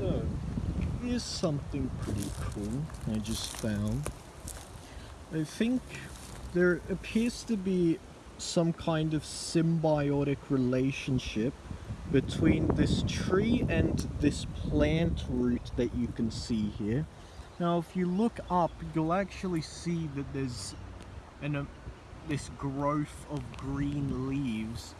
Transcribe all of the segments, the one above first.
So, here's something pretty cool I just found. I think there appears to be some kind of symbiotic relationship between this tree and this plant root that you can see here. Now if you look up, you'll actually see that there's an, uh, this growth of green leaves.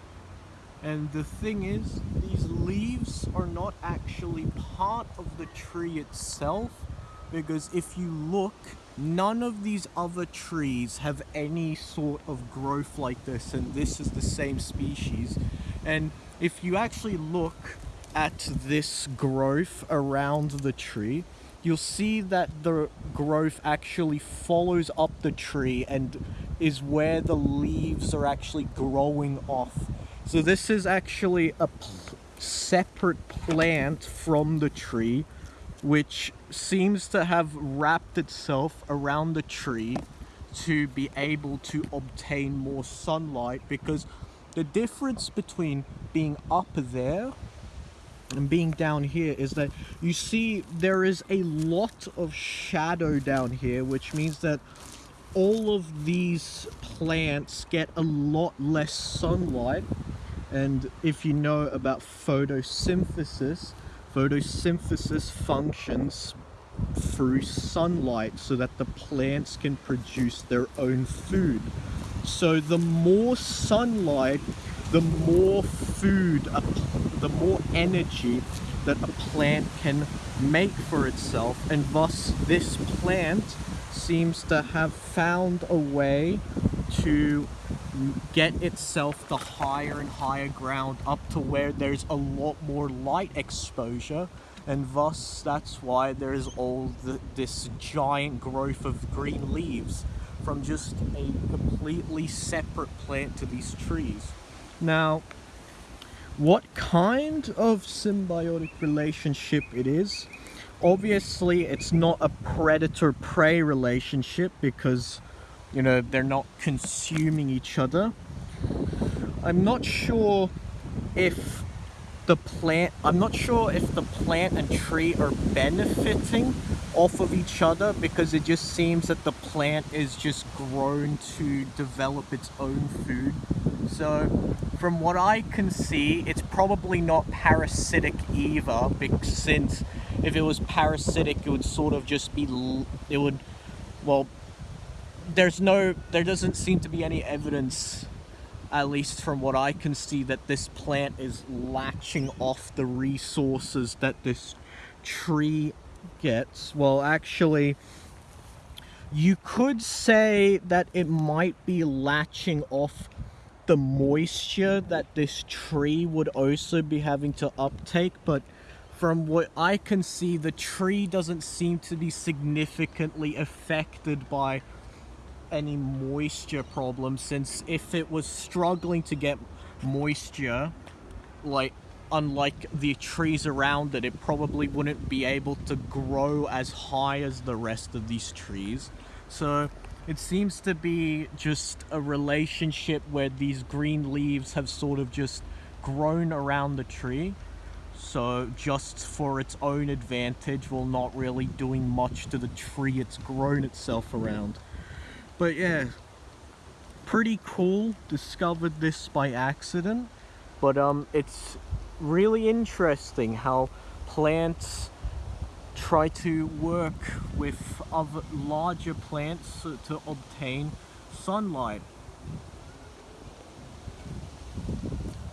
And the thing is, these leaves are not actually part of the tree itself, because if you look, none of these other trees have any sort of growth like this, and this is the same species. And if you actually look at this growth around the tree, you'll see that the growth actually follows up the tree and is where the leaves are actually growing off. So this is actually a separate plant from the tree which seems to have wrapped itself around the tree to be able to obtain more sunlight because the difference between being up there and being down here is that you see there is a lot of shadow down here which means that all of these plants get a lot less sunlight and if you know about photosynthesis photosynthesis functions through sunlight so that the plants can produce their own food. So the more sunlight the more food, the more energy that a plant can make for itself and thus this plant seems to have found a way to get itself the higher and higher ground up to where there's a lot more light exposure and thus that's why there's all the, this giant growth of green leaves from just a completely separate plant to these trees. Now, what kind of symbiotic relationship it is, obviously it's not a predator-prey relationship because, you know, they're not consuming each other. I'm not sure if the plant, I'm not sure if the plant and tree are benefiting off of each other because it just seems that the plant is just grown to develop its own food. So from what I can see, it's probably not parasitic either since if it was parasitic, it would sort of just be, it would, well, there's no, there doesn't seem to be any evidence at least from what I can see, that this plant is latching off the resources that this tree gets. Well, actually, you could say that it might be latching off the moisture that this tree would also be having to uptake, but from what I can see, the tree doesn't seem to be significantly affected by any moisture problem since if it was struggling to get moisture, like unlike the trees around it, it probably wouldn't be able to grow as high as the rest of these trees. So it seems to be just a relationship where these green leaves have sort of just grown around the tree. So just for its own advantage, while not really doing much to the tree it's grown itself around. But yeah, pretty cool. Discovered this by accident. But um, it's really interesting how plants try to work with other larger plants to obtain sunlight